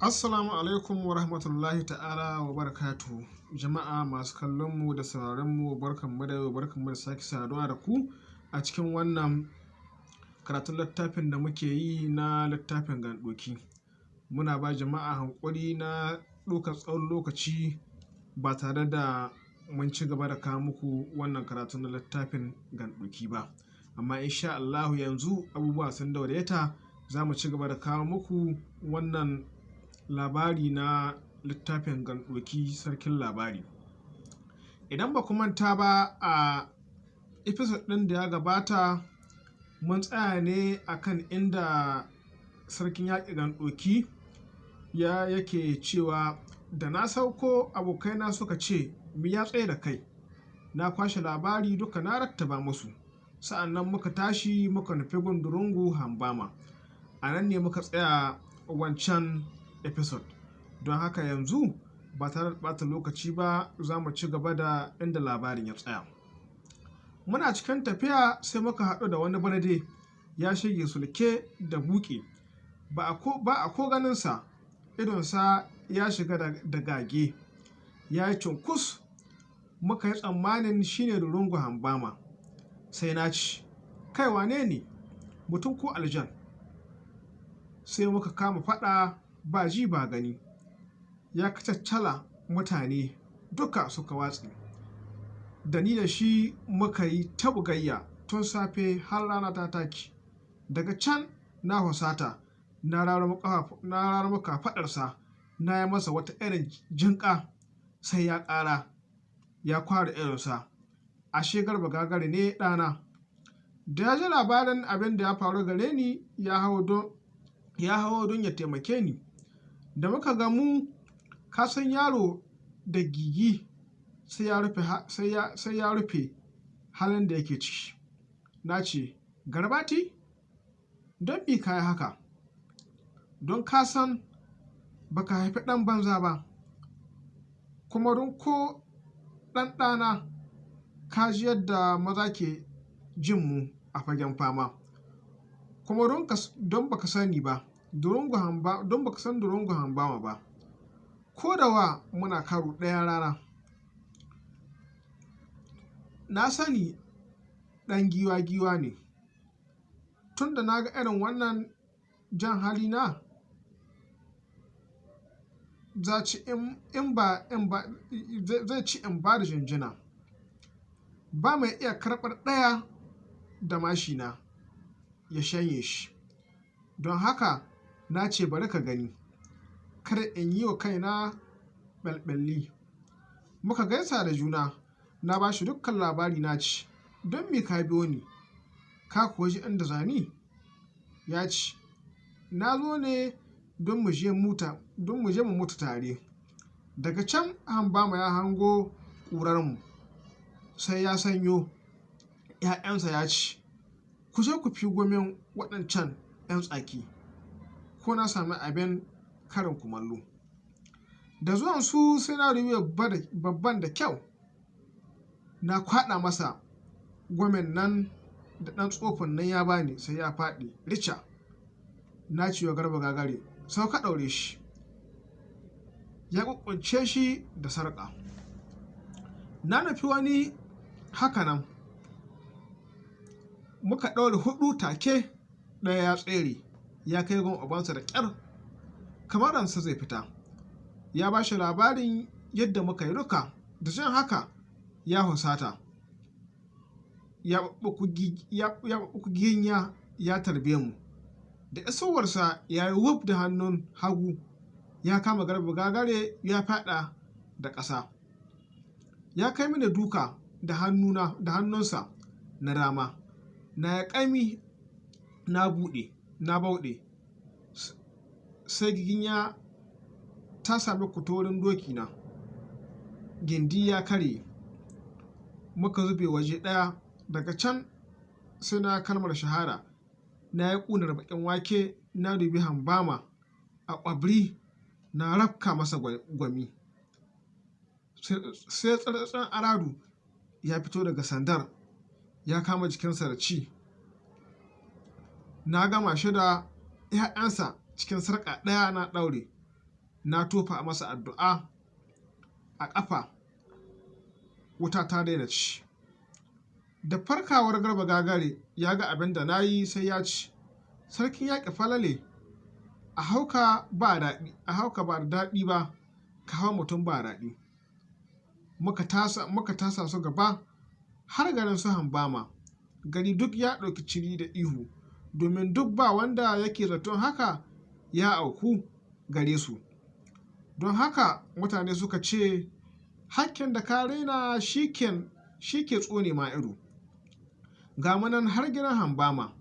Assalamu alaikum wa rahmatullahi ta'ala wa barakatuhu. Jama'a masu kallon mu da sauraron mu barkanmu da yau barkanmu da sake saduwa da ku a cikin wannan karatun littafin da muke yi na littafin gandoki. Muna ba jama'a hankuri na ɗaukar tsawon lokaci ba tare da mun ci gaba da kawo muku wannan karatu na littafin gandoki ba. Amma insha Allahu yanzu abubuwa sun daidaita za mu ci gaba da kawo muku wannan labari na littafin gandoki sarkin labari. Idan ba manta ba a episode ɗin da ya gabata mun tsaya ne akan inda sarkin yaƙi gandoki ya yake cewa da na sauko abokaina suka ce me ya tsaye da kai. Na kwashe labari duka na rattaba musu. Sa'an nan muka tashi muka nufi gundurungu Hambama. A nan ne muka tsaya wancan episode. Don haka yanzu ba tare da ɓata lokaci ba za mu ci gaba da inda labarin ya tsaya. Muna cikin tafiya sai muka haɗu da wani barde ya shige sulke da buƙe. Ba a ko, ganinsa idonsa ya shiga da gage. Ya yi cunkus muka yi tsammanin shi ne Durungu Hambama. Sai na ce kai wane ne mutum ko aljan? Sai muka kama faɗa ba ji ba gani. Ya kacaccala mutane duka suka watse. Da ni da shi muka yi ta bugayya tun safe har rana ta take. Daga can na husata na rarama ƙafa, na yi masa wata irin jinƙa sai ya ƙara ya kware idonsa. Ashe Garba gagare ne ɗana. Da ya ji labarin abin da ya faru gare ni ya hawo don ya taimake ni. Da muka gamu ka san yaro da gigi sai ya rufe, halin da yake ciki. Na ce Garbati don me ka yi haka? Don ka san ba ka haifi ɗan banza ba. Kuma don ko ɗan ɗana ka ji yadda maza ke jin mu a fagen fama. Kuma don ka, don ba ka sani ba Don ba ka san Durungu Hambama ba. Ko da wa muna karo ɗaya rana. Na sani ɗan giwa giwa ne. Tun da na ga irin wannan jan hali na zai ci in ba da jinjina. Ba mai iya karɓar ɗaya da mashina ya shanye shi. Don haka na ce bari ka gani. Kar in yi wa kaina ɓalɓalli. Muka gaisa da juna. Na ba shi dukkan labari na ce don me ka biyo ni? Ka kuwa ji inda zani? Ya ce na zo ne don mu je muta, don mu je mu mutu tare. Daga can Hambama ya hango ƙurarmu sai ya sanyo ‘ya'yansa ya ce ku je ku fi gomin waɗancan ‘yan tsaki ko na sami abin karin kumallo. Da zuwan su sai na rufe babban da kyau. Na kwaɗa masa gomin nan da ɗan tsofon nan ya ba ni sai ya faɗi rica. Na ce wa Garba gagare sauka ɗaure shi. Ya ƙuƙƙunce shi da sarƙa. Na nufi wani haka nan. Muka ɗaure huɗu take ɗaya ya tsere ya kai gun ubansa da ƙyar kamar ransa zai fita. Ya ba shi labarin yadda muka yi duka da jin haka ya husata. Ya ya ɓaɓɓaku ginya ya tarbe mu. Da isowarsa ya yi wuf da hannun hagu ya kama Garba gagare ya faɗa da ƙasa. Ya kai mini duka da hannuna, da hannunsa na dama. Na yi ƙami na buɗe, na bauɗe. Sai giginya ta sami kutorin dokina. Gindi ya karye. Muka zube waje ɗaya daga can sai na kalmar shahada. Na yi ƙunar baƙin wake na dubi Hambama a ƙwabri na rafka masa gwami. Sai tsirtsin aradu ya fito daga sandar ya kama jikinsa da ci. Na gama shi da ‘ya'yansa cikin sarƙa ɗaya na ɗaure. na tofa masa addu'a a ƙafa. Wuta ta daina ci. Da farkawar garba gagare ya ga abin da na yi sai ya ci. Sarkin yaƙi falale a hauka ba daɗi a hauka ba da daɗi ba ka hau mutum ba daɗi. Muka tasa muka tasa su gaba har garin su hambama. Gari duk ya ɗauki ciri da ihu. Domin duk ba wanda yake zaton haka ya auku gare su. Don haka mutane suka ce hakken da ka raina shi ke tsone ma ido. Ga munan har gidan hambama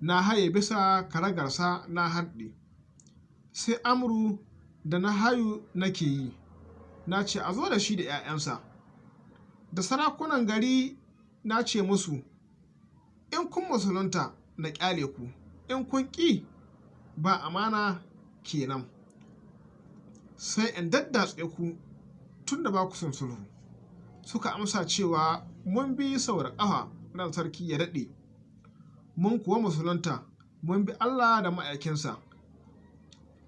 na haye bisa karagarsa na harɗe. Sai amru da na hayu nake yi. Na ce a zo da shi da 'ya'yansa da sarakunan gari na ce musu in kun musulunta na ƙyale ku. In kun ƙi ba amana kenan. Sai in daddatse ku tun da ba ku sulhu. Suka amsa cewa mun bi saura ƙafa ran sarki ya daɗe. Mun kuwa musulunta mun bi Allah da ma'aikinsa.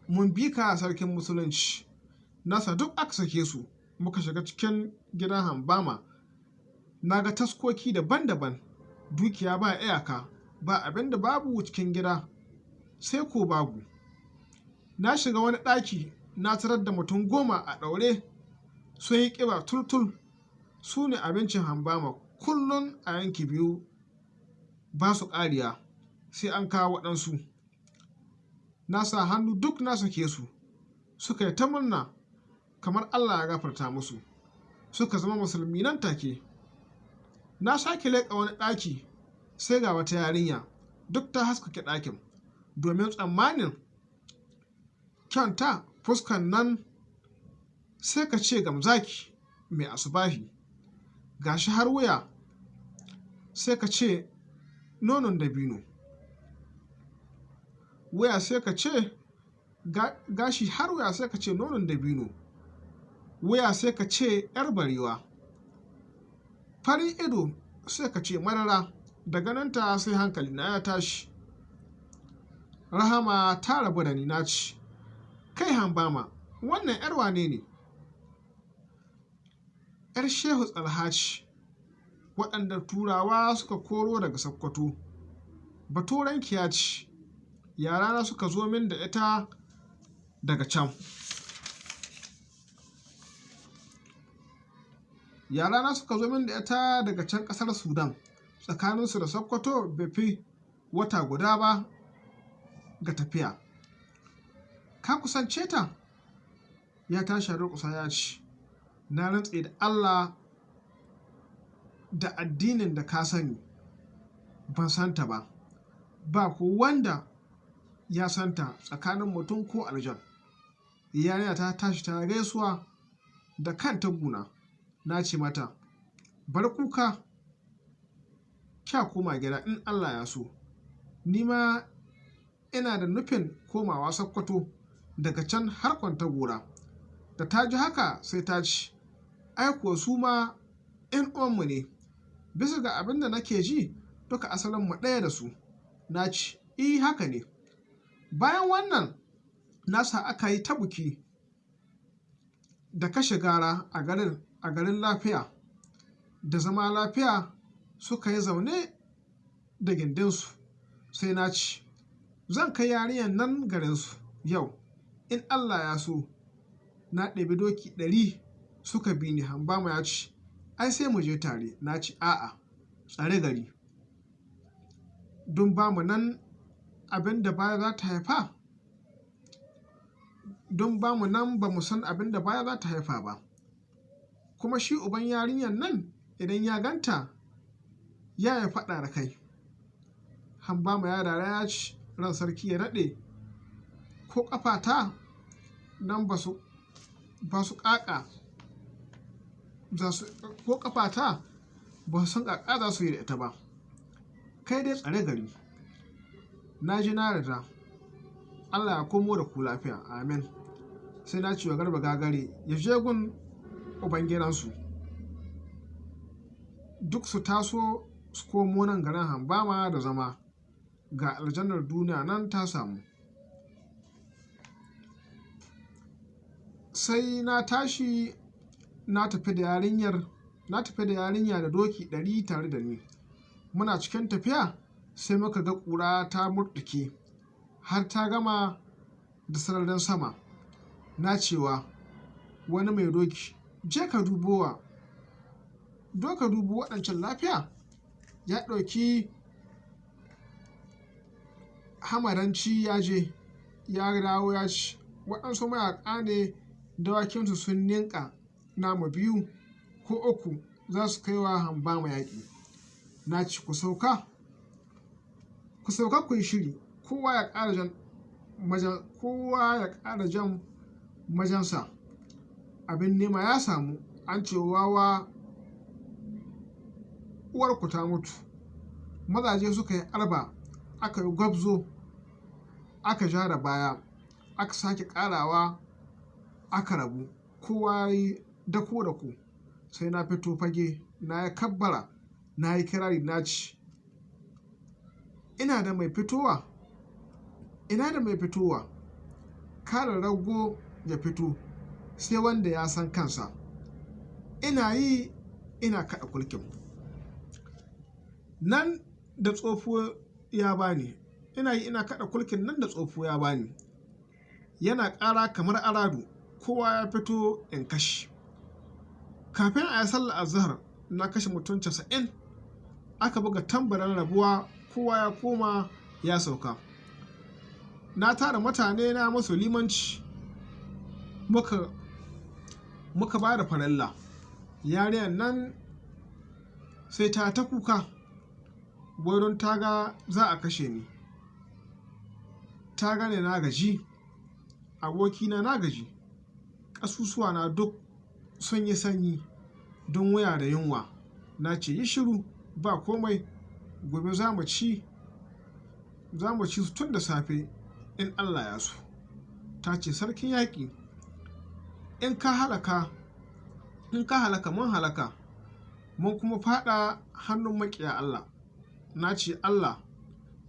Mun bi ka sarkin musulunci. Nasa duk aka sake su. Muka shiga cikin gidan hambama. Na ga taskoki daban-daban. Dukiya ba iyaka. Ba abin da babu cikin gida sai ko babu. Na shiga wani ɗaki na tarar da mutum goma a ɗaure sun yi ƙiba tultul. Su ne abincin hambama. Kullum a yanki biyu ba su ƙariya sai an kawo waɗansu. Na sa hannu duk na sake su. Suka yi ta murna kamar Allah ya gafarta musu. Suka zama musulmi nan take. Na sake leƙa wani ɗaki sai ga wata yarinya duk ta haskake ɗakin domin tsammanin kyanta fuskan nan sai ka ce gamzaki mai asubahi. Gashi har wuya sai ka ce nonon dabino. Wuya sai ka ce gashi har wuya sai ka ce nonon dabino. Wuya sai ka ce yar barewa. Farin ido sai ka ce marara daga nan ta sai hankali na ya tashi. Rahama ta rabu da ni na ci. Kai hambama wannan yar wane ne? Yar shehu tsalhaci waɗanda turawa suka koro daga sakkwato. Baturanki ya ci. Yarana suka zo min da ita daga can. Yarana suka zo min da ita daga can ƙasar sudan. Tsakaninsu da sokoto bai fi wata guda ba ga tafiya. Ka kusance ta? Ya tashi kusa ya ci na rantse da allah da addinin da ka sani. Ban santa ba. Ba ko wanda ya santa tsakanin mutum ko aljan. Yarinya ta tashi ta gaisuwa da kanta guna na ce mata bar kuka kya koma gida in Allah ya so. Ni ma ina da nufin komawa sakkwato daga can har kwanta gora da ta ji haka sai ta ci ai kuwa su ma in uwanmu ne. Bisa ga abin da nake ji duka asalin mu ɗaya da su. Na ci. I haka ne. Bayan wannan nasa aka yi ta buki da kashe gara a garin lafiya. Da zama lafiya suka yi zaune da gindinsu sai na ci zan kai yarinyar nan garinsu yau. In allah ya so na ɗabi doki ɗari suka bi ni. Hambama ya ci ai sai mu je tare. Na ci a'a tsare gari. Don ba mu nan abin da baya za ta haifa? Don ba mu nan ba mu san abin da baya za ta haifa ba. Kuma shi uban yarinyar nan idan ya ganta ya ya faɗa da kai. Hamba ma ya dara ya ci ran sarki ya daɗe ko ƙafata nan ba su ba ƙaƙa ko ƙafata ba su san ƙaƙa za su yi da ita ba. Kai dai tsare gari. Na ji na rida Allah ya komo da ku lafiya. Amin. Sai na ce wa garba gagare ya je gun ubangiransu duk su taso su komo nan garin hambama da zama. Ga aljannar duniya nan ta samu. Sai na tashi na tafi da yarinyar na tafi da yarinya da doki ɗari tare da ni. Muna cikin tafiya sai muka ga ƙura ta murɗuke har ta gama da sararin sama. Na cewa wani mai doki je ka dubowa do ka dubo waɗancan lafiya. Ya ɗauki hamaranci ya je ya dawo ya ci. Waɗansu mayaƙa ne dawakinsu sun ninka nama biyu ko uku za su kai wa hamba yaƙi na ci ku sauka ku sauka ku yi shiri. Kowa ya ƙara jan majan kowa ya ƙara jan majansa. Abin nema ya samu. An ce wawa uwarku ta mutu. Mazaje suka yi arba aka yi gwabzo aka ja da baya aka sake ƙarawa aka rabu. Kowa yi dako da ku sai na fito fage na ya kabbara na yi kirari na ci. Ina da mai fitowa ina da mai fitowa. Kare rago ya fito sai wanda ya san kansa. Ina yi ina kaɗa kulkin. Nan da tsofo ya bani. Ina yi ina kaɗa kulkin nan da tsofo ya bani. Yana ƙara kamar aradu kowa ya fito in kashe. Kafin a yi sallar azhar na kashe mutum casa'in. Aka buga tambarin rabuwa. Kowa ya koma ya sauka. Na tara mutane na masu limanci. Muka muka ba da farilla. Yariyar nan sai ta ta kuka. Don ta ga za a kashe ni. Ta gane na gaji abokina na gaji ƙasusuwa na duk sun yi sanyi don waya da yunwa. Na ce yi shiru ba komai gobe za mu ci tun da safe in allah ya so. Ta ce sarkin yaƙi in ka halaka in ka halaka mun halaka mun kuma fada hannun maƙiya allah. Na ce allah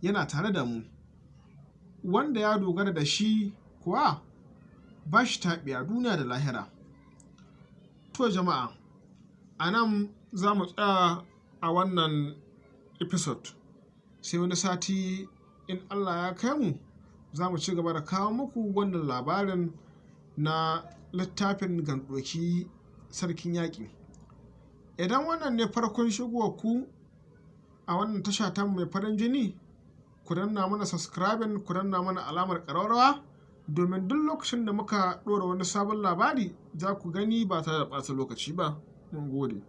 yana tare da mu. Wanda ya dogara da shi kuwa ba shi taɓi a duniya da lahira. To jama'a a nan za mu tsaya a wannan episode. Sai wani sati in allah ya kai mu za mu ci gaba da kawo muku wannan labarin na littafin gandoki sarkin yaƙi. Idan wannan ne farkon shigowa ku a wannan tasha ta mai farin jini ku danna mana subscribing ku danna mana alamar ƙararrawa. Domin duk lokacin da muka ɗora wani sabon labari za ku gani ba tare da ɓata lokaci ba. Mun gode.